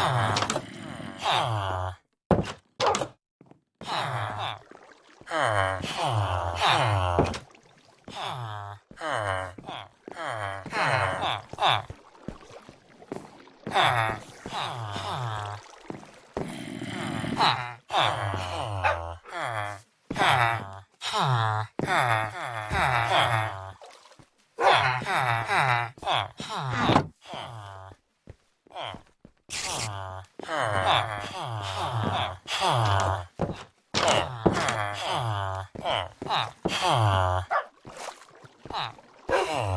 Ah. Ah. Ah.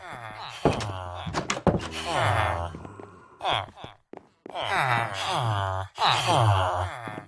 Ah.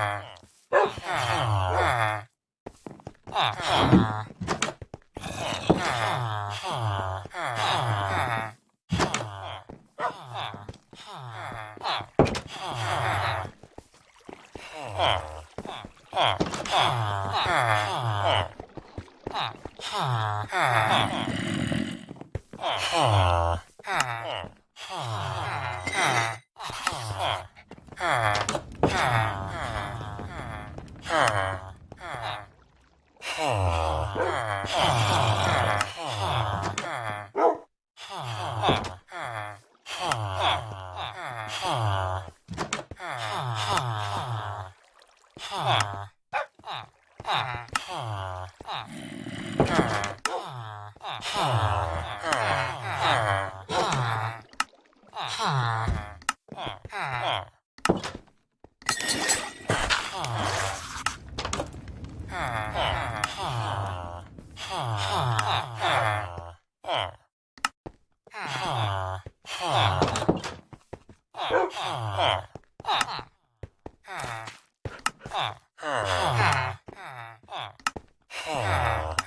Ah. Ah.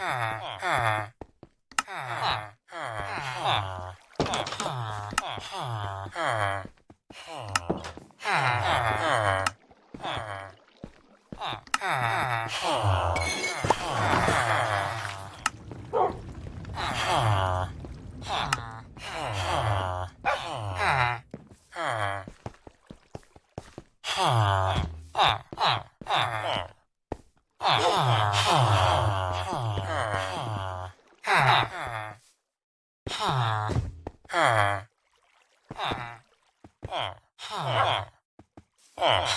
Ah. Ah.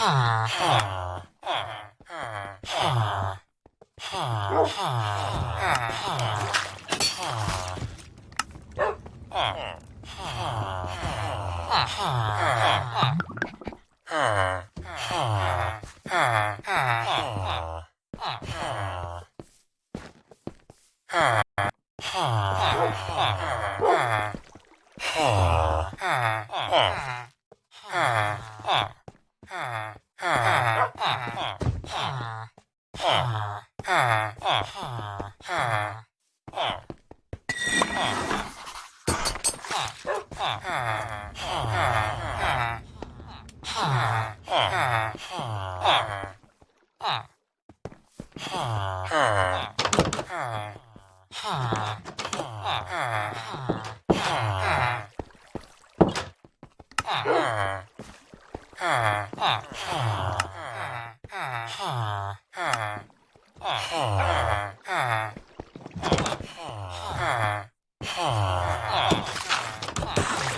Ah.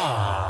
Ah.